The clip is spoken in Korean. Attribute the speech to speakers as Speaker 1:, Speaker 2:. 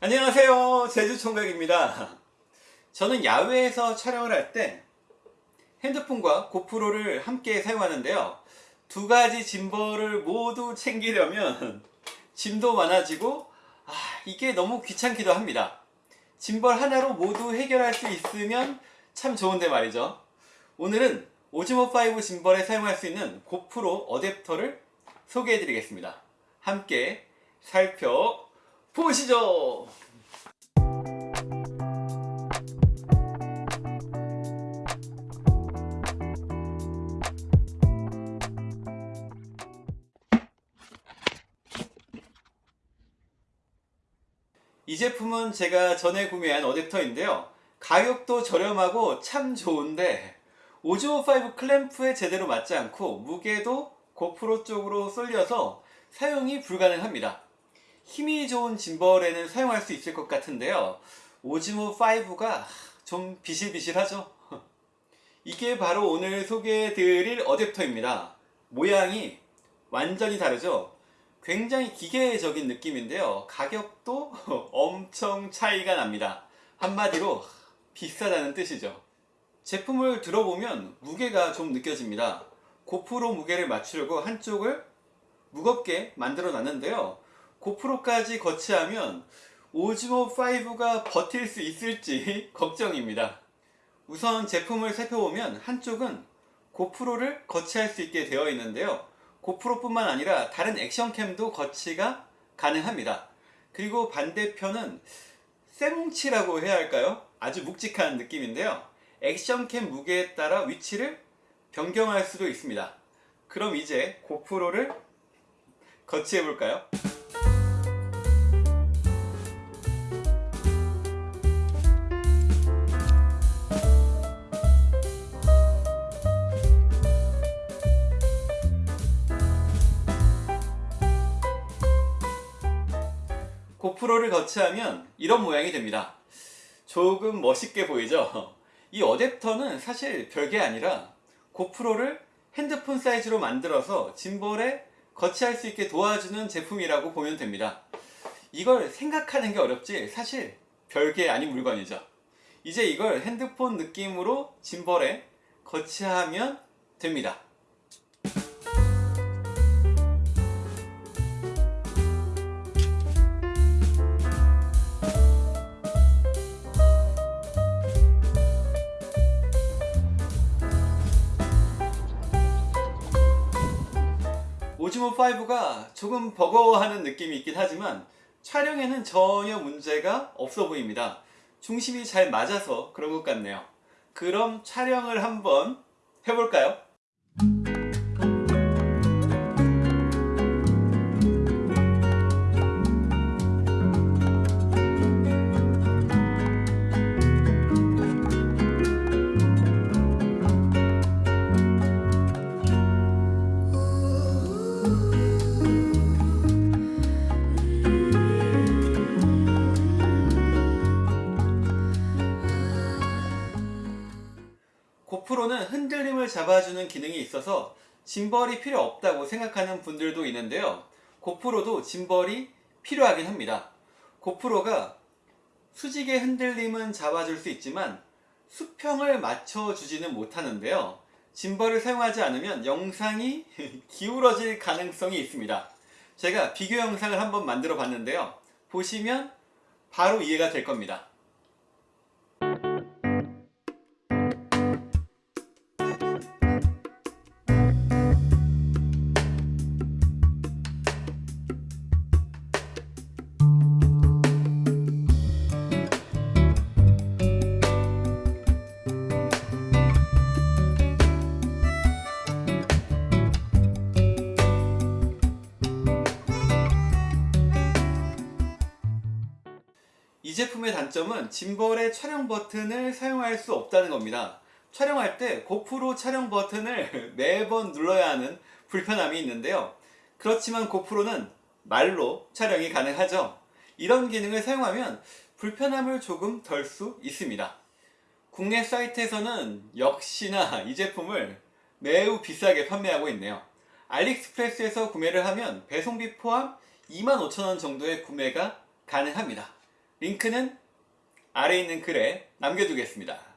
Speaker 1: 안녕하세요. 제주총각입니다. 저는 야외에서 촬영을 할 때 핸드폰과 고프로를 함께 사용하는데요. 두 가지 짐벌을 모두 챙기려면 짐도 많아지고 아, 이게 너무 귀찮기도 합니다. 짐벌 하나로 모두 해결할 수 있으면 참 좋은데 말이죠. 오늘은 오즈모5 짐벌에 사용할 수 있는 고프로 어댑터를 소개해 드리겠습니다. 함께 살펴 보시죠. 이 제품은 제가 전에 구매한 어댑터인데요. 가격도 저렴하고 참 좋은데 오즈모5 클램프에 제대로 맞지 않고 무게도 고프로 쪽으로 쏠려서 사용이 불가능합니다 힘이 좋은 짐벌에는 사용할 수 있을 것 같은데요. 오즈모5가 좀 비실비실하죠? 이게 바로 오늘 소개해드릴 어댑터입니다. 모양이 완전히 다르죠? 굉장히 기계적인 느낌인데요. 가격도 엄청 차이가 납니다. 한마디로 비싸다는 뜻이죠. 제품을 들어보면 무게가 좀 느껴집니다. 고프로 무게를 맞추려고 한쪽을 무겁게 만들어 놨는데요 고프로까지 거치하면 오즈모5가 버틸 수 있을지 걱정입니다. 우선 제품을 살펴보면 한쪽은 고프로를 거치할 수 있게 되어 있는데요. 고프로 뿐만 아니라 다른 액션캠도 거치가 가능합니다. 그리고 반대편은 쇠뭉치라고 해야 할까요? 아주 묵직한 느낌인데요. 액션캠 무게에 따라 위치를 변경할 수도 있습니다. 그럼 이제 고프로를 거치해 볼까요? 고프로를 거치하면 이런 모양이 됩니다. 조금 멋있게 보이죠? 이 어댑터는 사실 별게 아니라 고프로를 핸드폰 사이즈로 만들어서 짐벌에 거치할 수 있게 도와주는 제품이라고 보면 됩니다. 이걸 생각하는 게 어렵지 사실 별게 아닌 물건이죠. 이제 이걸 핸드폰 느낌으로 짐벌에 거치하면 됩니다 오즈모5가 조금 버거워하는 느낌이 있긴 하지만 촬영에는 전혀 문제가 없어 보입니다 중심이 잘 맞아서 그런 것 같네요 그럼 촬영을 한번 해볼까요? 고프로는 흔들림을 잡아주는 기능이 있어서 짐벌이 필요 없다고 생각하는 분들도 있는데요. 고프로도 짐벌이 필요하긴 합니다. 고프로가 수직의 흔들림은 잡아줄 수 있지만 수평을 맞춰주지는 못하는데요. 짐벌을 사용하지 않으면 영상이 기울어질 가능성이 있습니다. 제가 비교 영상을 한번 만들어 봤는데요. 보시면 바로 이해가 될 겁니다 제품의 단점은 짐벌의 촬영 버튼을 사용할 수 없다는 겁니다. 촬영할 때 고프로 촬영 버튼을 매번 눌러야 하는 불편함이 있는데요. 그렇지만 고프로는 말로 촬영이 가능하죠. 이런 기능을 사용하면 불편함을 조금 덜 수 있습니다. 국내 사이트에서는 역시나 이 제품을 매우 비싸게 판매하고 있네요. 알리익스프레스에서 구매를 하면 배송비 포함 25,000원 정도의 구매가 가능합니다 링크는 아래 있는 글에 남겨두겠습니다.